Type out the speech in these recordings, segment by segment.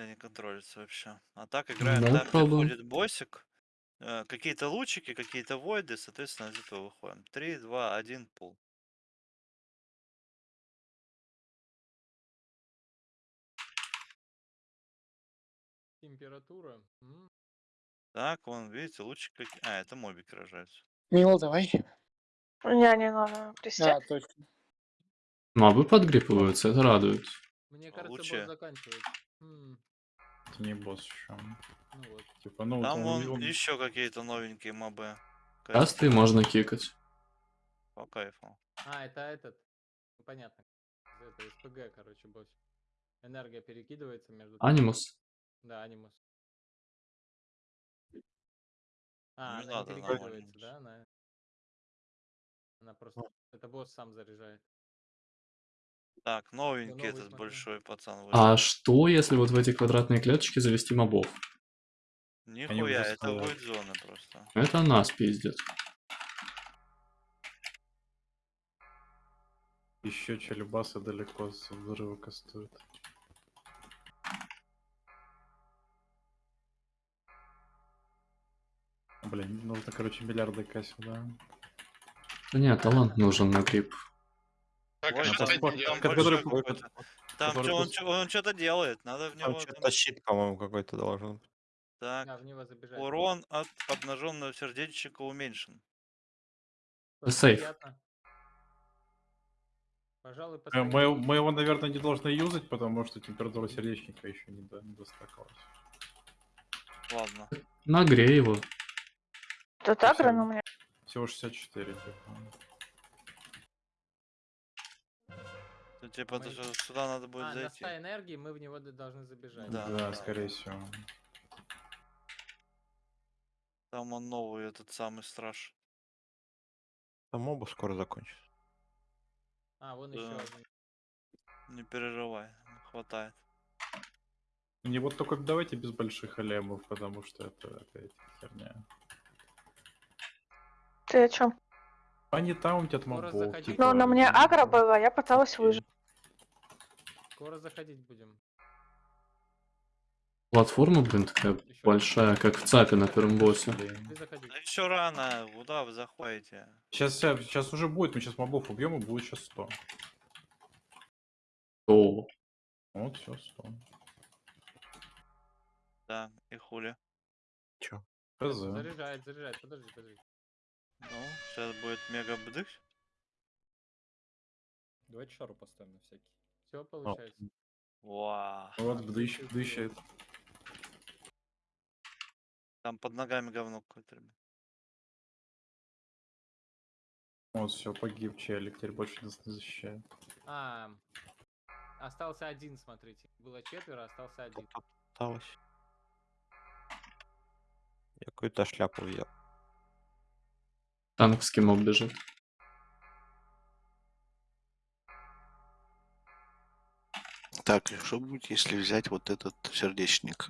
если не контролится вообще. А так играем Ну, там, где боссик. э, Какие-то лучики, какие-то войды, соответственно, из этого выходим. 3, 2, 1, пул. Температура. Так, вон, видите, лучик какие. А, это мобики рожаются. Мила, давай. Не, не надо. Пристяг. А, точно. Мобы подгрипываются, это радует. Мне кажется, Лучше. босс заканчивается. Это не босс еще. Ну вот. Типа, ну, вот Там он- вон он- еще какие-то новенькие мобы. Касты можно кикать. По кайфу. А, это этот. Ну, понятно. Это СПГ, короче, босс. Энергия перекидывается между... Анимус. Да, анимус. А, Не она не перекидывается, да? Она... она просто... Это босс сам заряжает. Так, новенький этот смотрю. большой пацан А вышел. что, если вот в эти квадратные клеточки завести мобов? Нихуя, это будет зоны просто. Это нас пиздит. Еще челюбасы далеко с взрыва кастуют. Блин, нужно, короче, миллиарды кассил, да? Да нет, талант нужен на грипп. Так, Ой, а там что ты делаешь? который который он, что-то делает, надо в него... Там что-то щит, по-моему, какой-то должен быть. Так, Да, в него забежать. урон от обнаженного сердечника уменьшен. Сейф. Пожалуй. Мы, мы его, наверное, не должны юзать, потому что температура сердечника еще не, до, не достакалась. Ладно. Нагрей его. Тут агро, Всё. но у меня... Всего 64, типа. То, типа, Мы- это же сюда надо будет А, на зайти. 100 энергии мы в него д- должны забежать. Да. Да, скорее всего. Там он новый, этот самый страж. Там оба скоро закончится. А, вон Да. еще один. Не переживай, хватает. Не вот только давайте без больших алемов, потому что это опять херня. Ты о чем? Они таунтят Скоро мобов. заходи. типа, Ну, на мне агро было, я пыталась выжить. Скоро заходить будем. Платформа, блин, такая Ещё большая, как в ЦАПе на первом боссе. Да еще рано, куда вы заходите? Сейчас, сейчас уже будет, мы сейчас мобов убьем и будет сейчас 100. О, Вот, все, 100. Да, и хули. Чё? ХЗ. Заряжает, заряжает. Подожди, подожди. Ну, сейчас будет мега бдых. Давайте шару поставим на всякий. Все получается. Вау. Вот, бдыщ, бдыщает. Там под ногами говно какое-то, ребят. Вот, все, погиб челик, теперь больше нас не защищает. А, остался один, смотрите. Было четверо, остался один. Осталось. Я какую-то шляпу взял. танковский моб бежит. Так, что будет, если взять вот этот сердечник?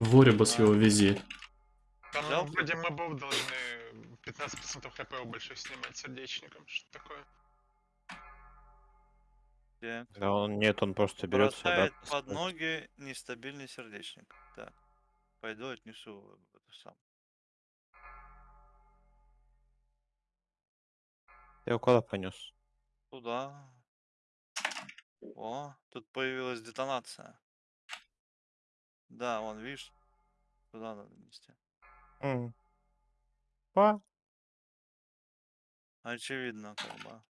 Воребас его вези. Там Взял? вроде мобов должны 15% хп у больших снимать сердечником. Что такое? Где? Да он нет, он просто берется. Бросает под ноги нестабильный сердечник. Так. Пойду отнесу в это сам. Я куда понес? Туда. О, тут появилась детонация. Да, вон, видишь? Туда надо нести. М. Па. Очевидно, как бы.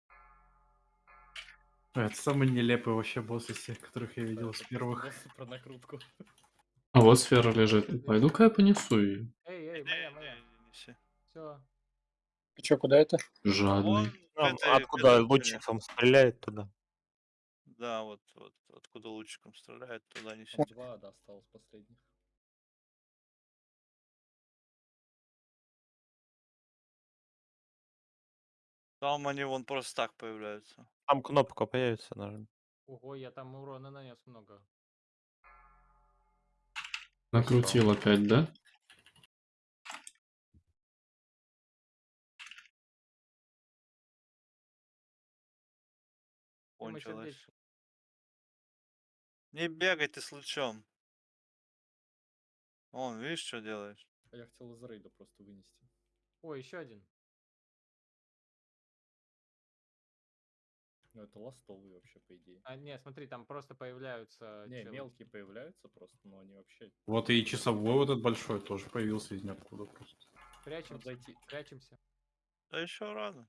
Это самый нелепый вообще босс из всех, которых я видел с первых. Про накрутку. А вот сфера лежит. Пойду-ка я понесу ее. Эй, эй, моя, моя. Все. Ты чё, куда это? Жадный. этой- к откуда стене. лучиком стреляет туда. Да, вот, вот, откуда лучиком стреляет, туда неси. Два, да, осталось последних. Там они вон просто так появляются. Там кнопка появится, нажми. Ого, я там урона нанес много. Накрутил опять, да? Сердечник? Не бегай ты с лучом. Он, видишь, что делаешь? А я хотел из рейда просто вынести. О, еще один. Ну это ластовый вообще, по идее. А, не, смотри, там просто появляются... Не, челы. мелкие появляются просто, но они вообще... Вот и часовой вот этот большой тоже появился из ниоткуда просто. Прячемся, зайти. прячемся. Да еще рано.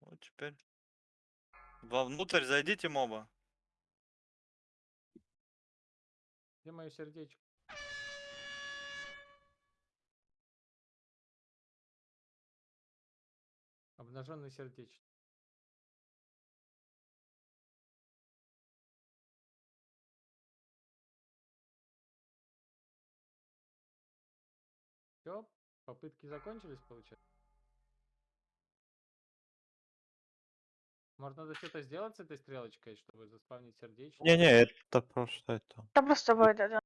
Вот теперь. Вовнутрь зайдите, моба. Где мое сердечко? Обнаженный сердечко. Все, попытки закончились, получается? Может, надо что-то сделать с этой стрелочкой, чтобы заспавнить сердечко? Не-не, это просто это. Да просто войда, да.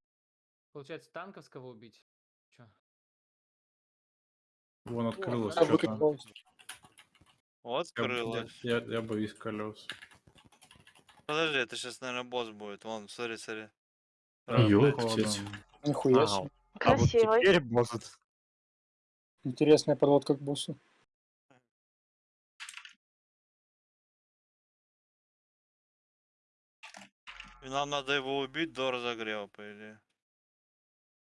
Получается, танковского убить? Чё? Вон открылось да, что-то. Вот Я, скрылось. я, я боюсь колес. Подожди, это сейчас, наверное, босс будет. Вон, смотри, смотри. Да. Нихуя себе. А вот теперь может... Интересная подводка к боссу. И нам надо его убить до разогрева, по идее.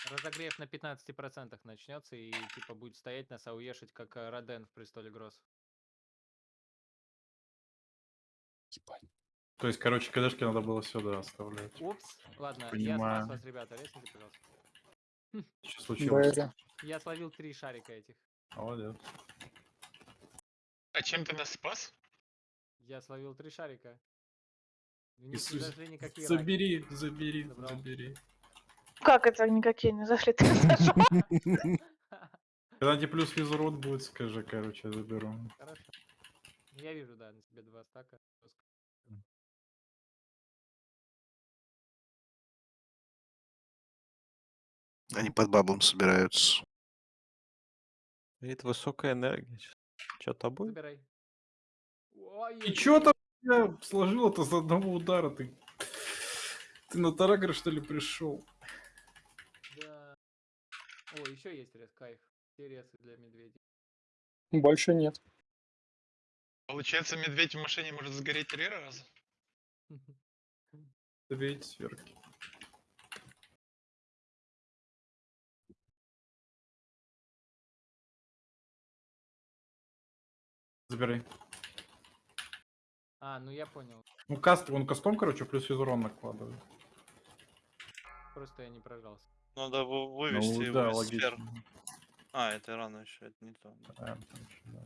Разогрев на 15% начнется и типа будет стоять нас, а уешить как э, Роден в престоле Гросс. Ебать. То есть, короче, кадешки надо было сюда оставлять. Упс. Ладно, я спас Понимаю. вас, ребята, резните, пожалуйста. Что случилось? Я словил три шарика этих. Молодец. А чем ты нас спас? Я словил три шарика. Иисус, зашли никакие раки. Забери, забери, Забрал. забери. Как это никакие не зашли? Ты? Когда тебе плюс физурод будет, скажи, короче, я заберу. Хорошо. Ну, Я вижу, да, на тебе два стака. Они под бабом собираются. Видит высокая энергия. Что-то будет? Забирай. Ой, И чё там я сложил это за одного удара? Ты, ты на Тарагра, что ли, пришел? Да. О, еще есть рез, кайф. Все резы для медведей. Больше нет. Получается, медведь в машине может сгореть три раза? Забейте сверки. Забирай. А, ну я понял. Ну, каст, он кастом, короче, плюс физурон накладывает. Просто я не прожался. Надо вы- вывести Ну, его да, из сфер. А, это рано еще, это не то. Да, да.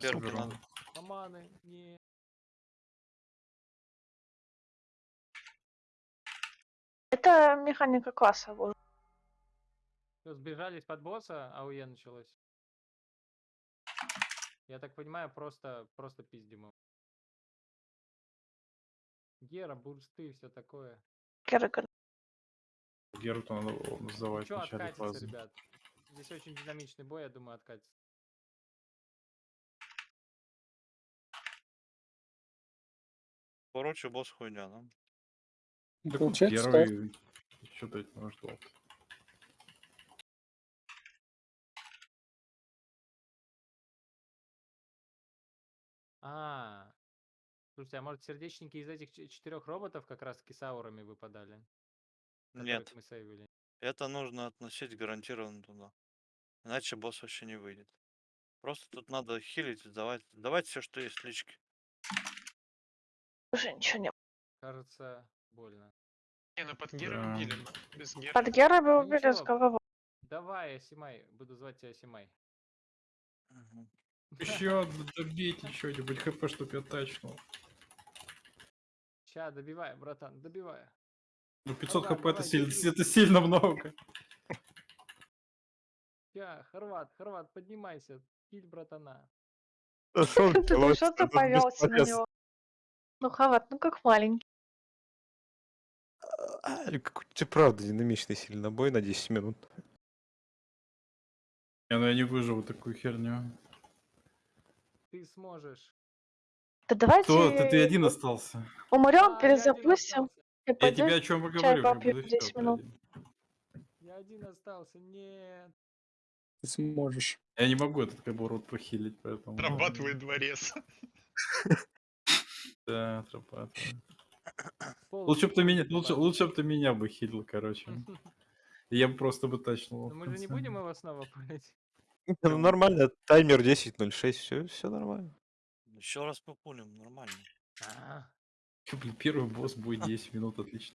Супер. надо. Шаманы, не. Это механика класса. Всё, сбежались под босса, а АУЕ началось. Я так понимаю, просто, просто пиздим его. Гера, бурсты, все такое. Керриган. Геру-то надо Ну называть что, в начале откатится, фазы. ребят. Здесь очень динамичный бой, я думаю, откатится. Короче, босс хуйня, да? Вот Получается, первый что-то от А, слушайте, а может сердечники из этих ч- четырех роботов как раз таки с аурами выпадали? Нет, мы сейвили? это нужно относить гарантированно туда. Иначе босс вообще не выйдет. Просто тут надо хилить, давать, давать все, что есть в личке. Уже ничего не Кажется, больно. Не, ну под Гера Да. убили, но без Гера. Под Гера бы Ну убили с ничего. головой. Давай, Асимай, буду звать тебя Асимай. Мгм. Еще добейте что-нибудь хп, чтоб я тачнул. Ща, добивай, братан, добивай. Ну 500 Давай, хп это сильно, это сильно много. Ща, Хорват, Хорват, поднимайся. Киль братана. Да что Ты повелся на него? Ну, Хават, ну как маленький. А, какой-то правда динамичный сильно бой на 10 минут. Я, ну, я не выживу такую херню. Ты сможешь. Да давайте Кто? Ты, ты один остался. умрем, А, я перезапустим. Я пойду тебе о чем и чай говорю. попью блин, 10 всё, ты минут. Я один остался, нет. Ты сможешь. Я не могу этот кобурот похилить, поэтому... Отрабатывает дворец. Да, отрабатывает. Лучше бы ты меня, лучше, лучше бы ты меня бы хилил, короче. Я бы просто бы тачнул. Мы же не будем его снова пулить. Ну, нормально, таймер 10.06, все, все нормально. Еще раз популим, нормально. А, Блин, Первый босс будет 10 минут, отлично.